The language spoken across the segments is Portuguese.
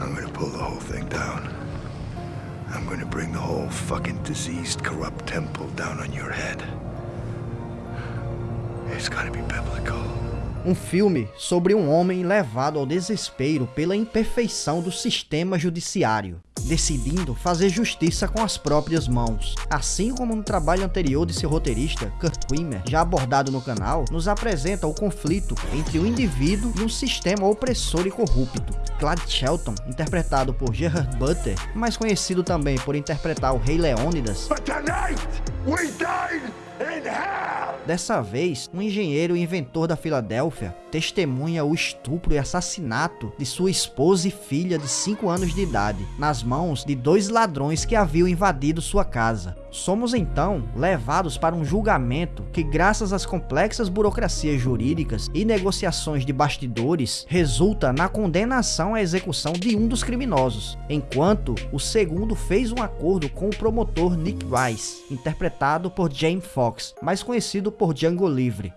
I'm gonna pull the whole thing down. I'm gonna bring the whole fucking diseased, corrupt temple down on your head. It's be biblical. Um filme sobre um homem levado ao desespero pela imperfeição do sistema judiciário, decidindo fazer justiça com as próprias mãos. Assim como no trabalho anterior de seu roteirista, Kurt Wimmer, já abordado no canal, nos apresenta o conflito entre o indivíduo e um sistema opressor e corrupto. Clyde Shelton, interpretado por Gerard Butler, mais conhecido também por interpretar o Rei Leônidas, But tonight, we died in hell! Dessa vez, um engenheiro e inventor da Filadélfia testemunha o estupro e assassinato de sua esposa e filha de 5 anos de idade, nas mãos de dois ladrões que haviam invadido sua casa. Somos então levados para um julgamento que, graças às complexas burocracias jurídicas e negociações de bastidores, resulta na condenação à execução de um dos criminosos, enquanto o segundo fez um acordo com o promotor Nick Rice, interpretado por Jamie Foxx, mais conhecido por Django Livre.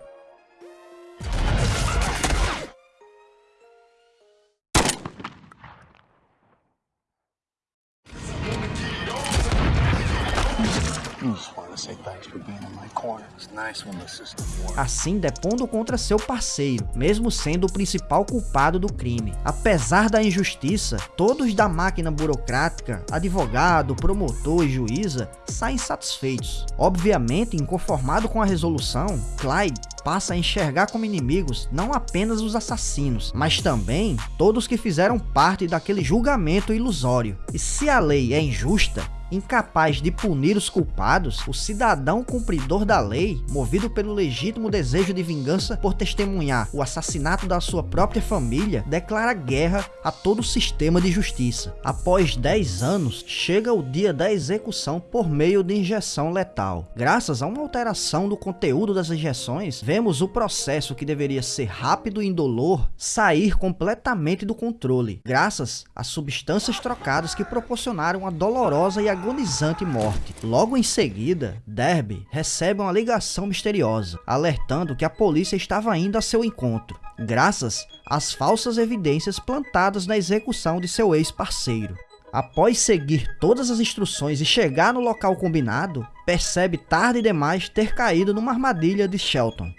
Assim depondo contra seu parceiro, mesmo sendo o principal culpado do crime. Apesar da injustiça, todos da máquina burocrática, advogado, promotor e juíza, saem satisfeitos. Obviamente, inconformado com a resolução, Clyde passa a enxergar como inimigos não apenas os assassinos, mas também todos que fizeram parte daquele julgamento ilusório. E se a lei é injusta, incapaz de punir os culpados, o cidadão cumpridor da lei, movido pelo legítimo desejo de vingança por testemunhar o assassinato da sua própria família, declara guerra a todo o sistema de justiça. Após 10 anos, chega o dia da execução por meio de injeção letal. Graças a uma alteração do conteúdo das injeções, vemos o processo que deveria ser rápido e indolor sair completamente do controle, graças a substâncias trocadas que proporcionaram a dolorosa e agonizante morte. Logo em seguida, Derby recebe uma ligação misteriosa, alertando que a polícia estava indo a seu encontro, graças às falsas evidências plantadas na execução de seu ex-parceiro. Após seguir todas as instruções e chegar no local combinado, percebe tarde demais ter caído numa armadilha de Shelton,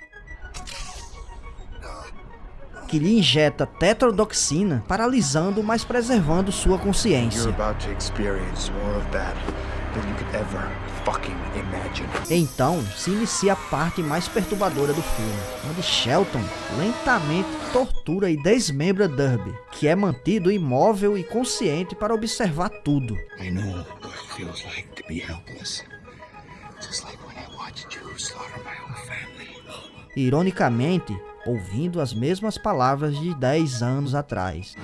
que lhe injeta tetrodoxina, paralisando, mas preservando sua consciência. Então se inicia a parte mais perturbadora do filme, onde Shelton lentamente tortura e desmembra Derby, que é mantido imóvel e consciente para observar tudo. I know what it feels like to be helpless. Just like when I watched you slaughter my whole family. Ironicamente, ouvindo as mesmas palavras de 10 anos atrás.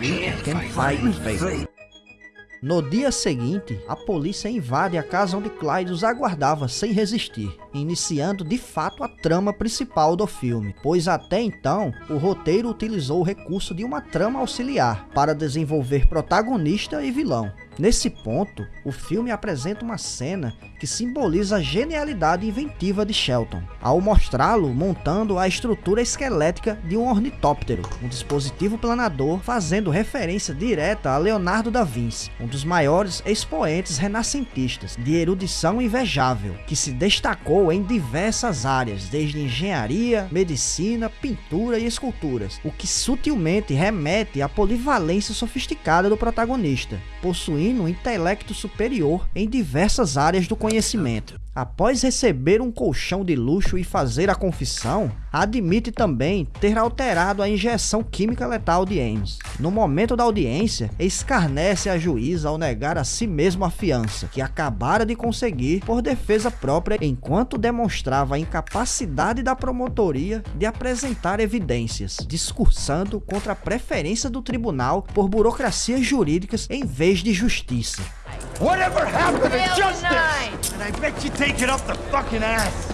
No dia seguinte, a polícia invade a casa onde Clyde os aguardava sem resistir, iniciando de fato a trama principal do filme, pois até então o roteiro utilizou o recurso de uma trama auxiliar para desenvolver protagonista e vilão. Nesse ponto, o filme apresenta uma cena que simboliza a genialidade inventiva de Shelton, ao mostrá-lo montando a estrutura esquelética de um ornitóptero, um dispositivo planador fazendo referência direta a Leonardo da Vinci, um dos maiores expoentes renascentistas de erudição invejável, que se destacou em diversas áreas, desde engenharia, medicina, pintura e esculturas, o que sutilmente remete à polivalência sofisticada do protagonista, possuindo um intelecto superior em diversas áreas do conhecimento. Após receber um colchão de luxo e fazer a confissão, admite também ter alterado a injeção química letal de Ames. No momento da audiência, escarnece a juíza ao negar a si mesmo a fiança, que acabara de conseguir por defesa própria, enquanto demonstrava a incapacidade da promotoria de apresentar evidências, discursando contra a preferência do tribunal por burocracias jurídicas em vez de justiça. Whatever happened to justice? And I bet you take it up the fucking ass,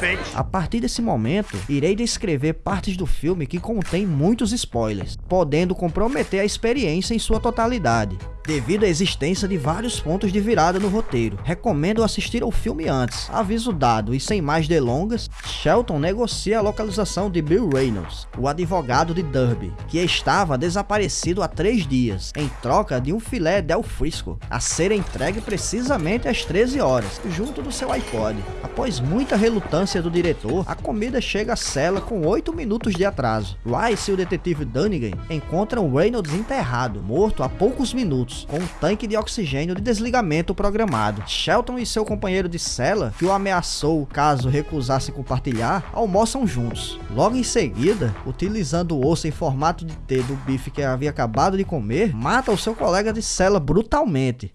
bitch. A partir desse momento, irei descrever partes do filme que contém muitos spoilers, podendo comprometer a experiência em sua totalidade. Devido à existência de vários pontos de virada no roteiro, recomendo assistir ao filme antes. Aviso dado e sem mais delongas, Shelton negocia a localização de Bill Reynolds, o advogado de Derby, que estava desaparecido há três dias, em troca de um filé del Frisco, a ser entregue precisamente às 13 horas, junto do seu iPod. Após muita relutância do diretor, a comida chega à cela com 8 minutos de atraso. Rice e o detetive Dunnigan encontram Reynolds enterrado, morto há poucos minutos com um tanque de oxigênio de desligamento programado. Shelton e seu companheiro de cela, que o ameaçou caso recusasse compartilhar, almoçam juntos. Logo em seguida, utilizando o osso em formato de T do bife que havia acabado de comer, mata o seu colega de cela brutalmente.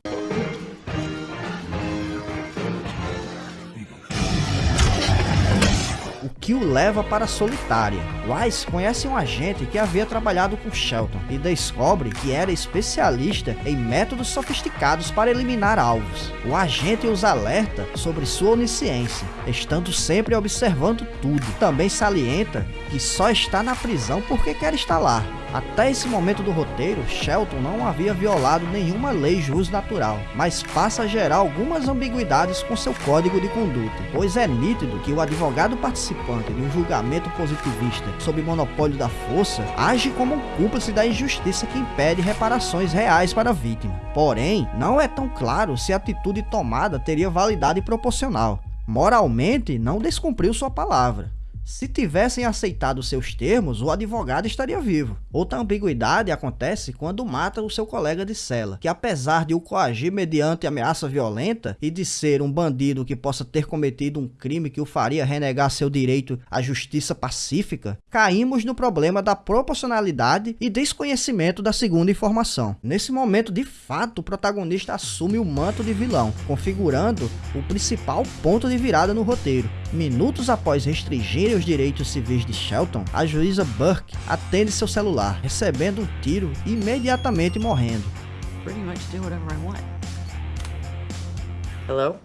Que o leva para a solitária. Rice conhece um agente que havia trabalhado com Shelton e descobre que era especialista em métodos sofisticados para eliminar alvos. O agente os alerta sobre sua onisciência, estando sempre observando tudo. Também salienta que só está na prisão porque quer estar lá. Até esse momento do roteiro, Shelton não havia violado nenhuma lei natural, mas passa a gerar algumas ambiguidades com seu código de conduta, pois é nítido que o advogado participante de um julgamento positivista sob monopólio da força age como um cúmplice da injustiça que impede reparações reais para a vítima. Porém, não é tão claro se a atitude tomada teria validade proporcional. Moralmente, não descumpriu sua palavra. Se tivessem aceitado seus termos, o advogado estaria vivo. Outra ambiguidade acontece quando mata o seu colega de cela, que apesar de o coagir mediante ameaça violenta e de ser um bandido que possa ter cometido um crime que o faria renegar seu direito à justiça pacífica, caímos no problema da proporcionalidade e desconhecimento da segunda informação. Nesse momento, de fato, o protagonista assume o manto de vilão, configurando o principal ponto de virada no roteiro. Minutos após restringir os direitos civis de Shelton, a juíza Burke atende seu celular, recebendo um tiro e imediatamente morrendo. Hello?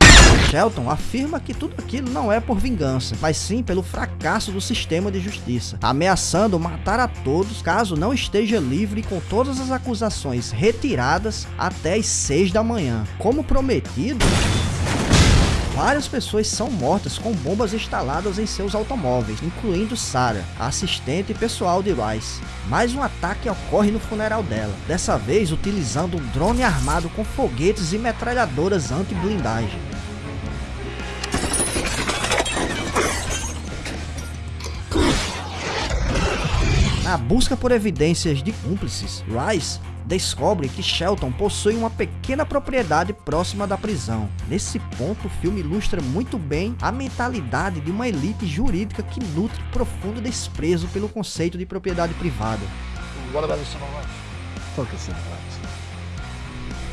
Shelton afirma que tudo aquilo não é por vingança, mas sim pelo fracasso do sistema de justiça, ameaçando matar a todos caso não esteja livre com todas as acusações retiradas até as 6 da manhã. Como prometido, Várias pessoas são mortas com bombas instaladas em seus automóveis, incluindo Sarah, a assistente pessoal de Rice. Mais um ataque ocorre no funeral dela, dessa vez utilizando um drone armado com foguetes e metralhadoras anti-blindagem. Na busca por evidências de cúmplices, Rice descobre que Shelton possui uma pequena propriedade próxima da prisão. Nesse ponto, o filme ilustra muito bem a mentalidade de uma elite jurídica que nutre profundo desprezo pelo conceito de propriedade privada.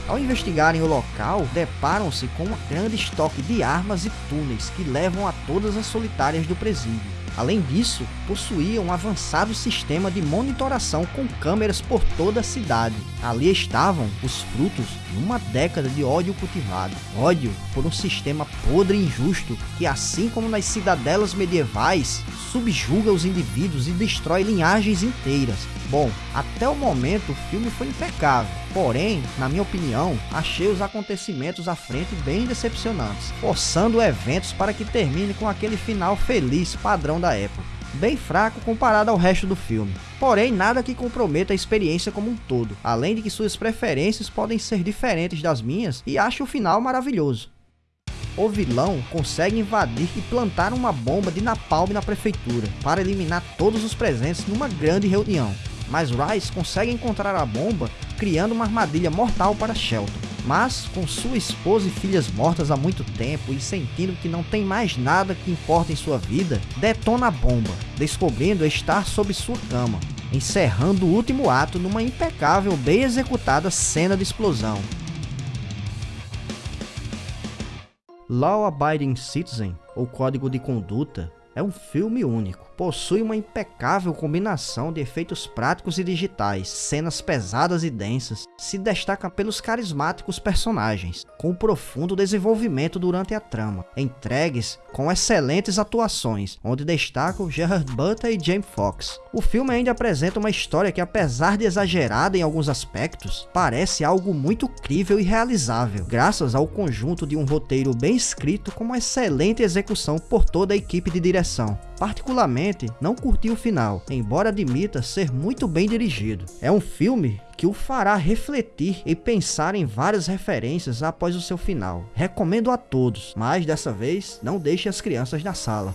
Ao investigarem o local, deparam-se com um grande estoque de armas e túneis que levam a todas as solitárias do presídio. Além disso, possuía um avançado sistema de monitoração com câmeras por toda a cidade. Ali estavam os frutos de uma década de ódio cultivado. Ódio por um sistema podre e injusto que, assim como nas cidadelas medievais, subjuga os indivíduos e destrói linhagens inteiras. Bom, até o momento o filme foi impecável, porém, na minha opinião, achei os acontecimentos à frente bem decepcionantes, forçando eventos para que termine com aquele final feliz padrão da época bem fraco comparado ao resto do filme. Porém, nada que comprometa a experiência como um todo, além de que suas preferências podem ser diferentes das minhas e acho o final maravilhoso o vilão consegue invadir e plantar uma bomba de napalm na prefeitura para eliminar todos os presentes numa grande reunião. Mas Rice consegue encontrar a bomba criando uma armadilha mortal para Shelton. Mas, com sua esposa e filhas mortas há muito tempo e sentindo que não tem mais nada que importa em sua vida, detona a bomba, descobrindo estar sob sua cama, encerrando o último ato numa impecável, bem executada cena de explosão. Law Abiding Citizen, ou Código de Conduta, É um filme único, possui uma impecável combinação de efeitos práticos e digitais, cenas pesadas e densas, se destaca pelos carismáticos personagens, com profundo desenvolvimento durante a trama, entregues com excelentes atuações, onde destacam Gerard Butler e Jamie Foxx. O filme ainda apresenta uma história que apesar de exagerada em alguns aspectos, parece algo muito crível e realizável, graças ao conjunto de um roteiro bem escrito com uma excelente execução por toda a equipe de direção. Particularmente, não curti o final, embora admita ser muito bem dirigido. É um filme que o fará refletir e pensar em várias referências após o seu final. Recomendo a todos, mas dessa vez não deixe as crianças na sala.